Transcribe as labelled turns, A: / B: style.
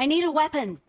A: I need a weapon.